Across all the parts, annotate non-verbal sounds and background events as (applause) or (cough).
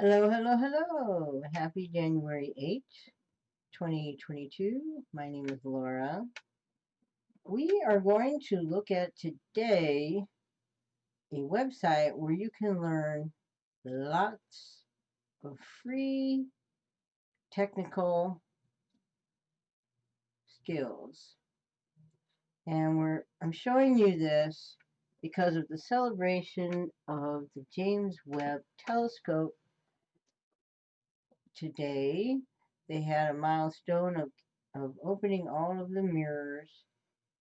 Hello, hello, hello. Happy January 8th, 2022. My name is Laura. We are going to look at today a website where you can learn lots of free technical skills. And we're I'm showing you this because of the celebration of the James Webb Telescope today. They had a milestone of, of opening all of the mirrors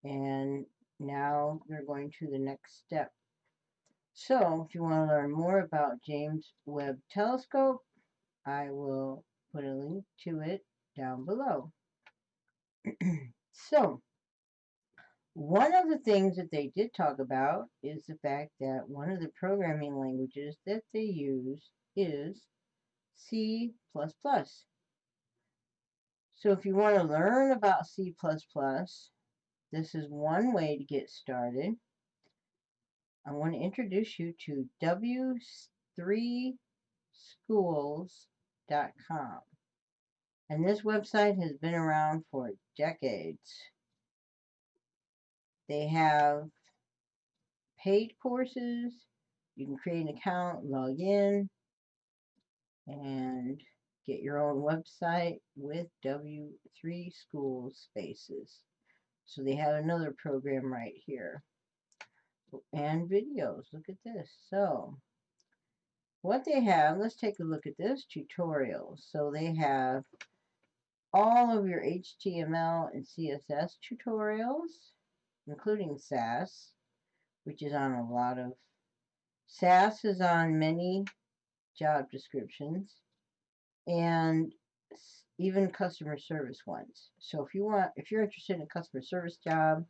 and now they're going to the next step. So if you want to learn more about James Webb Telescope, I will put a link to it down below. (clears throat) so one of the things that they did talk about is the fact that one of the programming languages that they use is C++. So if you want to learn about C++, this is one way to get started. I want to introduce you to w3schools.com. And this website has been around for decades. They have paid courses. You can create an account, log in, and get your own website with W3 School Spaces. So they have another program right here. Oh, and videos. Look at this. So what they have, let's take a look at this tutorial. So they have all of your HTML and CSS tutorials including Sass, which is on a lot of, Sass is on many job descriptions, and even customer service ones. So if you want, if you're interested in a customer service job,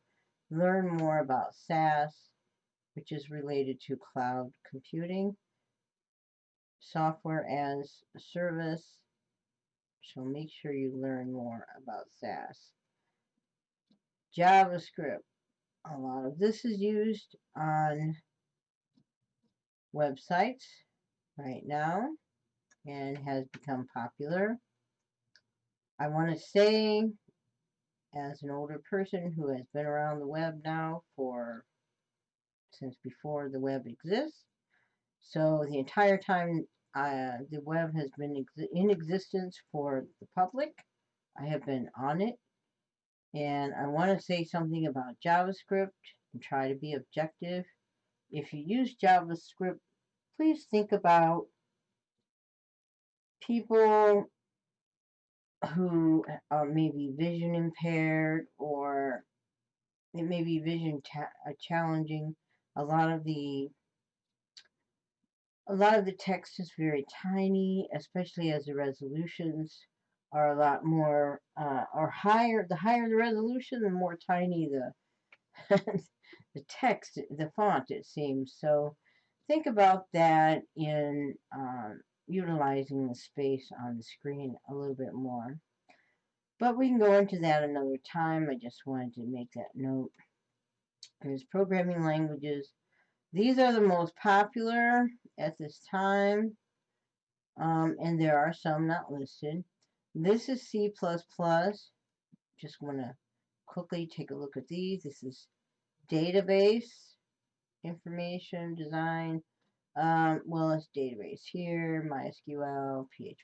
learn more about SaaS, which is related to cloud computing, software as a service. So make sure you learn more about SaaS. JavaScript a lot of this is used on websites right now and has become popular. I want to say, as an older person who has been around the web now for since before the web exists, so the entire time uh, the web has been ex in existence for the public, I have been on it and I want to say something about JavaScript and try to be objective. If you use JavaScript, please think about people who are maybe vision impaired or it may be vision uh, challenging. A lot of the a lot of the text is very tiny, especially as the resolutions are a lot more uh, or higher the higher the resolution the more tiny the (laughs) the text the font it seems so think about that in um, utilizing the space on the screen a little bit more. But we can go into that another time. I just wanted to make that note. There's programming languages. These are the most popular at this time um, and there are some not listed. This is C++. Just want to quickly take a look at these. This is database, information, design. Um, well, it's database here, MySQL, PHP.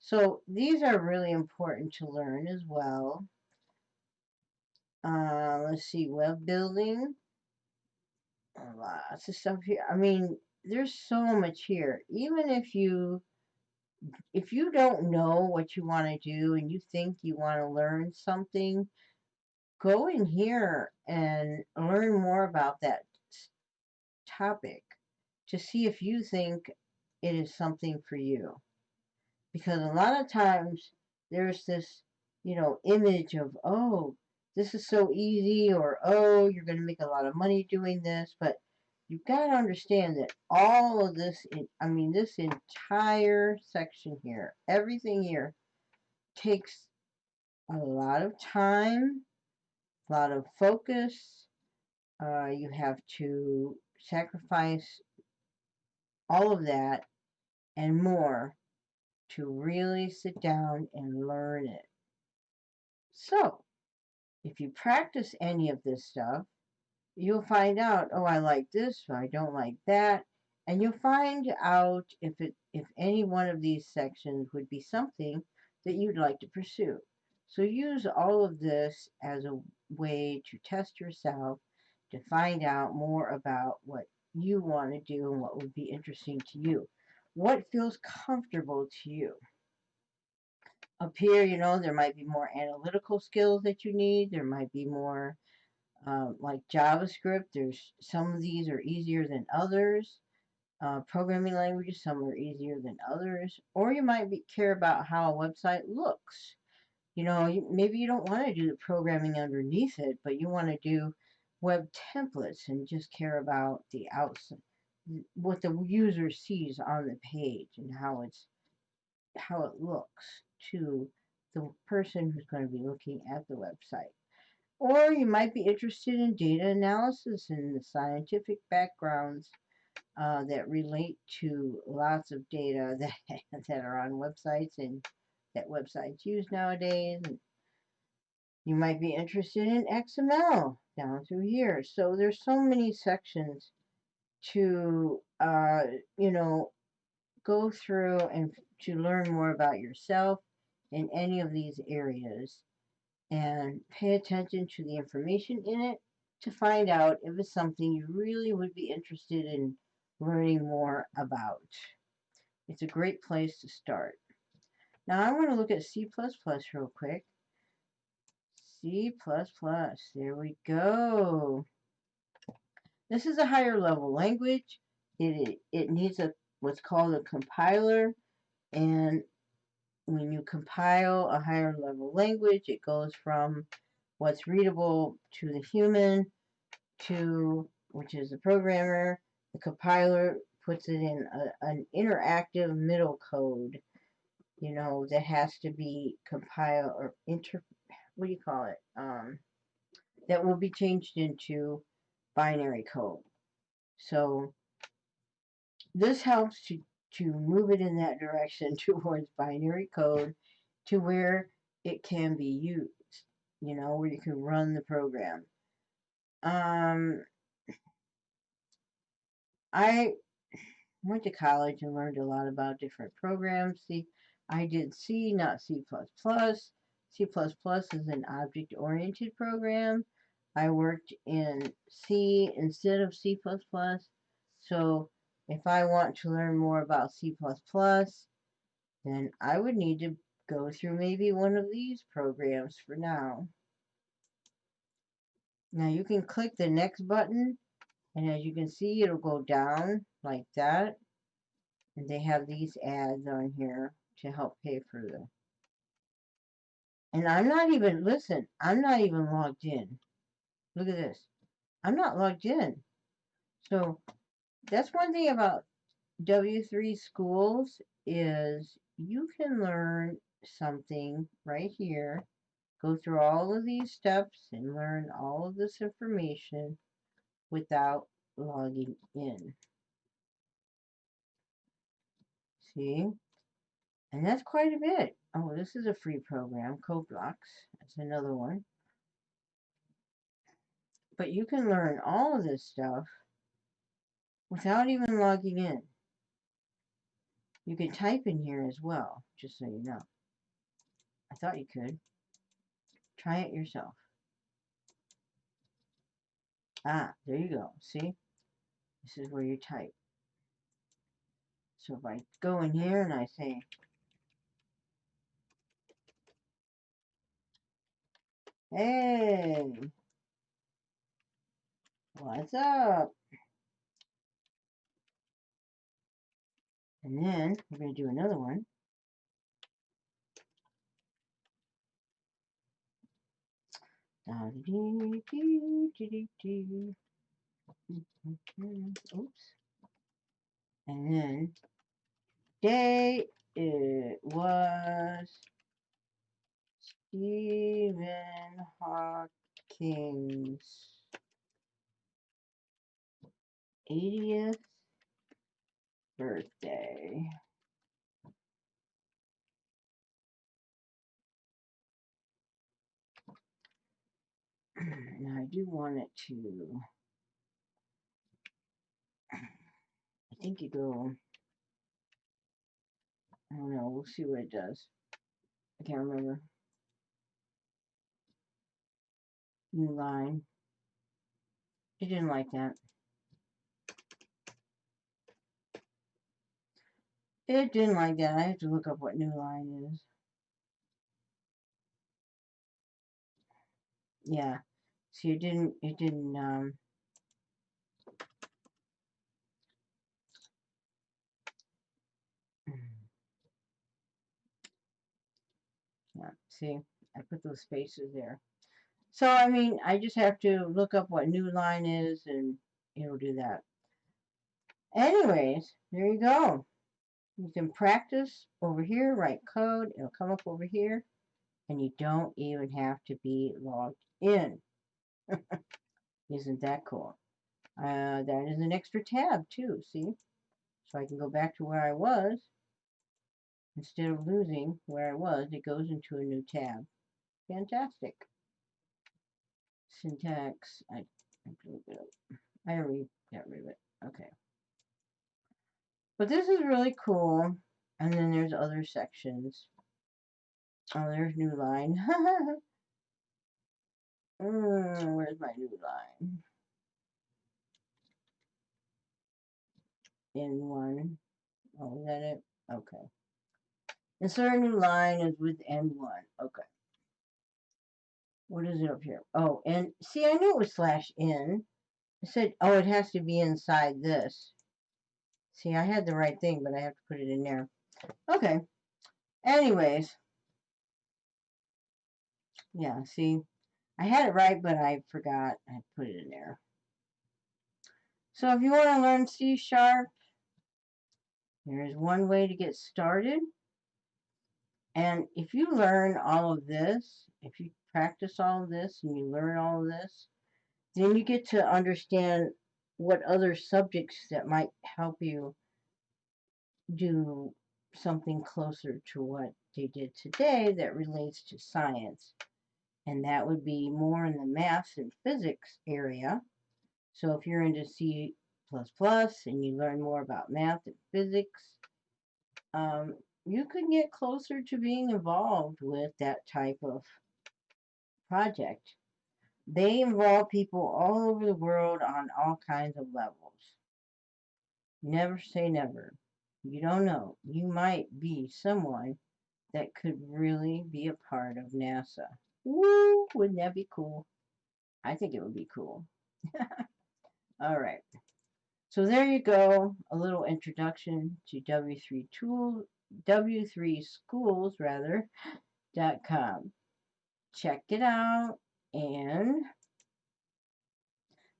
So these are really important to learn as well. Uh, let's see, web building. Lots of stuff here. I mean, there's so much here. Even if you if you don't know what you want to do and you think you want to learn something, go in here and learn more about that topic to see if you think it is something for you. Because a lot of times there's this, you know, image of, oh, this is so easy or, oh, you're going to make a lot of money doing this. But you've got to understand that all of this, I mean, this entire section here, everything here takes a lot of time, a lot of focus. Uh, you have to sacrifice all of that and more to really sit down and learn it. So, if you practice any of this stuff, you'll find out, oh, I like this, I don't like that. And you'll find out if it if any one of these sections would be something that you'd like to pursue. So use all of this as a way to test yourself to find out more about what you want to do and what would be interesting to you. What feels comfortable to you? Up here, you know, there might be more analytical skills that you need. There might be more um, like JavaScript. There's some of these are easier than others uh, programming languages. Some are easier than others. Or you might be, care about how a website looks. You know, maybe you don't want to do the programming underneath it, but you want to do web templates and just care about the outside, what the user sees on the page and how it's how it looks to the person who's going to be looking at the website. Or you might be interested in data analysis and the scientific backgrounds uh, that relate to lots of data (laughs) that, that are on websites and that websites use nowadays. You might be interested in XML down through here. So there's so many sections to, uh, you know, go through and to learn more about yourself in any of these areas and pay attention to the information in it to find out if it's something you really would be interested in learning more about. It's a great place to start. Now I want to look at C++ real quick. C++, there we go. This is a higher level language. It, it needs a what's called a compiler and when you compile a higher level language it goes from what's readable to the human to which is the programmer the compiler puts it in a, an interactive middle code, you know, that has to be compiled or inter, what do you call it? Um, that will be changed into binary code. So this helps to, to move it in that direction (laughs) towards binary code to where it can be used, you know, where you can run the program. Um, I went to college and learned a lot about different programs. See, I did C, not C++. C++ is an object-oriented program. I worked in C instead of C++. So if I want to learn more about C++, then I would need to go through maybe one of these programs for now. Now you can click the next button and as you can see, it'll go down like that. And they have these ads on here to help pay for the. And I'm not even, listen, I'm not even logged in. Look at this. I'm not logged in. So that's one thing about W3 schools is you can learn something right here, go through all of these steps and learn all of this information without logging in. See? And that's quite a bit. Oh, this is a free program, CodeBlocks. That's another one. But you can learn all of this stuff without even logging in. You can type in here as well, just so you know. I thought you could. Try it yourself. Ah, there you go. See? This is where you type. So if I go in here and I say, Hey, what's up? And then we're going to do another one. (laughs) Oops. And then day it was Stephen Hawking's 80th birthday. (clears throat) now I do want it to, I think you go, I don't know, we'll see what it does. I can't remember. New line. It didn't like that. It didn't like that. I have to look up what new line is. Yeah. See, it didn't, it didn't, um, (clears throat) yeah, see, I put those spaces there. So, I mean, I just have to look up what new line is and it'll do that. Anyways, there you go. You can practice over here, write code, it'll come up over here, and you don't even have to be logged in. (laughs) Isn't that cool? Uh, that is an extra tab too, see? So I can go back to where I was. Instead of losing where I was, it goes into a new tab. Fantastic. Syntax, I, I already got rid of it. Okay. But this is really cool. And then there's other sections. Oh, there's new line. (laughs) mm, where's my new line? In one. Oh, is that it? Okay. Insert new line is with N1. Okay. What is it up here? Oh, and see, I knew it was slash in. I said, oh, it has to be inside this. See, I had the right thing, but I have to put it in there. Okay. Anyways. Yeah, see, I had it right, but I forgot I put it in there. So if you want to learn C Sharp, there's one way to get started. And if you learn all of this, if you practice all of this and you learn all of this, then you get to understand what other subjects that might help you do something closer to what they did today that relates to science. And that would be more in the math and physics area. So if you're into C++ and you learn more about math and physics, um, you could get closer to being involved with that type of project. They involve people all over the world on all kinds of levels. Never say never. You don't know. You might be someone that could really be a part of NASA. Woo! Wouldn't that be cool? I think it would be cool. (laughs) all right. So there you go. A little introduction to W3 Tool, W3 Schools rather, dot com check it out and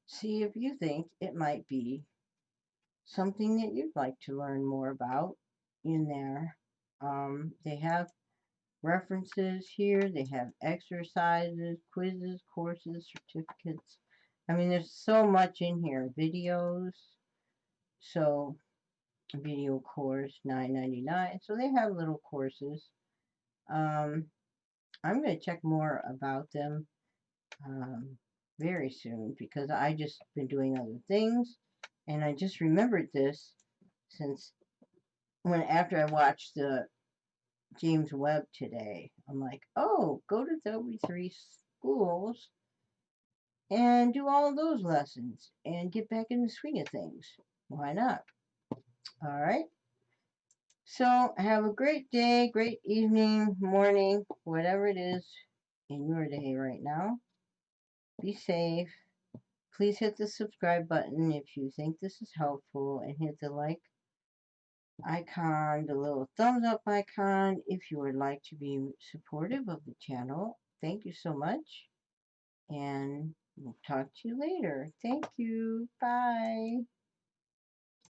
see if you think it might be something that you'd like to learn more about in there. Um, they have references here. They have exercises, quizzes, courses, certificates. I mean, there's so much in here. Videos. So, video course, nine ninety nine. So they have little courses. Um, I'm going to check more about them um, very soon because I just been doing other things and I just remembered this since when after I watched the James Webb today I'm like oh go to W3 schools and do all those lessons and get back in the swing of things. Why not? All right so have a great day, great evening, morning, whatever it is in your day right now. Be safe. Please hit the subscribe button if you think this is helpful and hit the like icon, the little thumbs up icon if you would like to be supportive of the channel. Thank you so much and we'll talk to you later. Thank you. Bye.